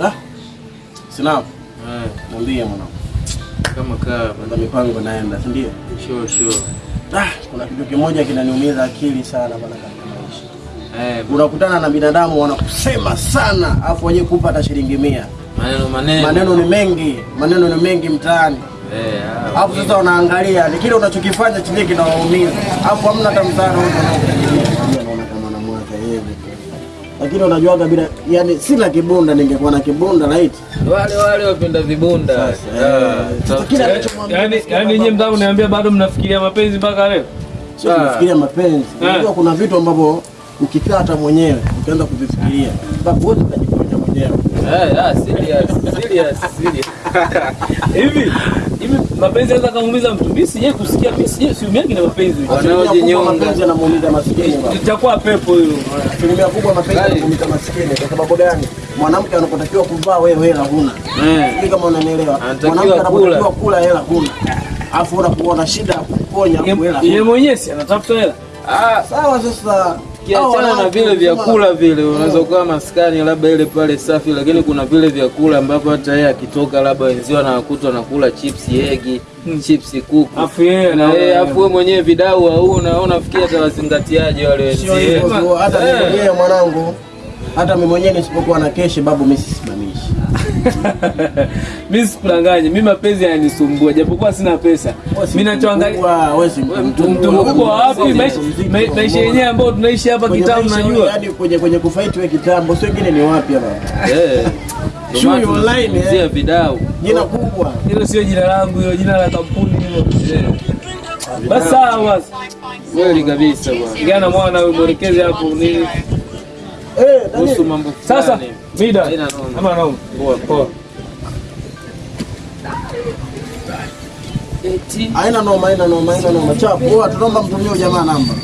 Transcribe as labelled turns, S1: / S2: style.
S1: Ah. Sina.
S2: Eh,
S1: Mwambie mwanangu.
S2: kama kaa
S1: Kuna mipango naenda, si ndio?
S2: sure sure.
S1: Ah, kuna kitu kimoja kinaniumiza akili sana bwana katika maisha.
S2: Eh,
S1: Unakutana na binadamu wanakusema sana, afu wenyewe kupa hata shilingi mia.
S2: maneno maneno.
S1: Maneno ni mengi, maneno ni mengi mtaani.
S2: Eh,
S1: Hapo sasa wanaangalia ni kile unachokifanya chenyewe kinawaumiza. Hapo hamna hata msaada wote wanaokufikiria. Lakini unajuaga bila yani sina kibunda ningekuwa na kibunda right.
S2: wale wale wapenda vibunda.
S1: Yani
S2: yani
S1: Sasa kile anachomwambia
S3: Yaani
S1: nasikia
S3: yaani nyinyi mtaka uniambia bado mnafikiria mapenzi mpaka leo?
S1: sio kufikiria mapenzi.
S3: Eh.
S1: Unajua kuna vitu ambavyo ukikaa hata mwenyewe ukianza kuvifikiria, mpaka wote tunajifanya
S3: Hivi hivi mapenzi yanaweza kumuumiza mtu. Mimi sije kusikia, mimi sije siumiagi na mapenzi.
S2: Wanaojinyonga.
S1: yanamuumiza maskini.
S3: Itakuwa pepo hiyo.
S1: Asilimia kubwa mapenzi yanamuumiza maskini. Kwa sababu gani? Mwanamke anapotakiwa kuvaa wewe hela huna. Sijui kama unanielewa. Mwanamke anapotakiwa
S2: kula.
S1: hela huna. Alafu unakuwa na shida ya kuponya hela.
S3: Yeye mwenyewe si anatafuta hela.
S2: Ah,
S1: Sawa sasa. Hao
S2: kiachana na vile vyakula vile, unaweza ukawa maskani labda ile pale safi, lakini kuna vile vyakula ambavyo hata yeye akitoka labda wenzio anakuta nakula chips yegi chips kuku.
S3: Afu yeye
S2: na yeye afu wewe mwenyewe vidau hauna, unafikia atawazingatiaje wale
S1: tu, hata yeye
S2: Eh.
S1: mwanangu, hata mimi mwenyewe nisipokuwa na keshi babu, mimi sisimamishi.
S3: mimi sikudanganye, mimi mapenzi yananisumbua japokuwa sina pesa. Mimi nachoangalia
S1: mtu mkubwa,
S3: wapi? Maisha yenyewe ambayo tunaishi hapa
S1: kitambo,
S3: najua
S1: yaani kwenye kwenye kufight wewe kitambo, sio wengine ni wapi hapa?
S2: Eh.
S1: Shui online, eh.
S2: vidau.
S1: Jina kubwa.
S3: hilo sio jina langu, hilo jina la kampuni hilo.
S2: Eh.
S3: Basi sawa basi,
S2: Kweli kabisa bwana.
S3: gana mwana wewe mwelekeze hapo nini
S2: Kuhusu
S1: Daniel,
S2: mambo
S3: sasa. Mida ama noma,
S2: Poa,
S3: poa.
S1: Noma, aina noma, aina noma. Chapu, tunaomba mtumie huyu jamaa namba.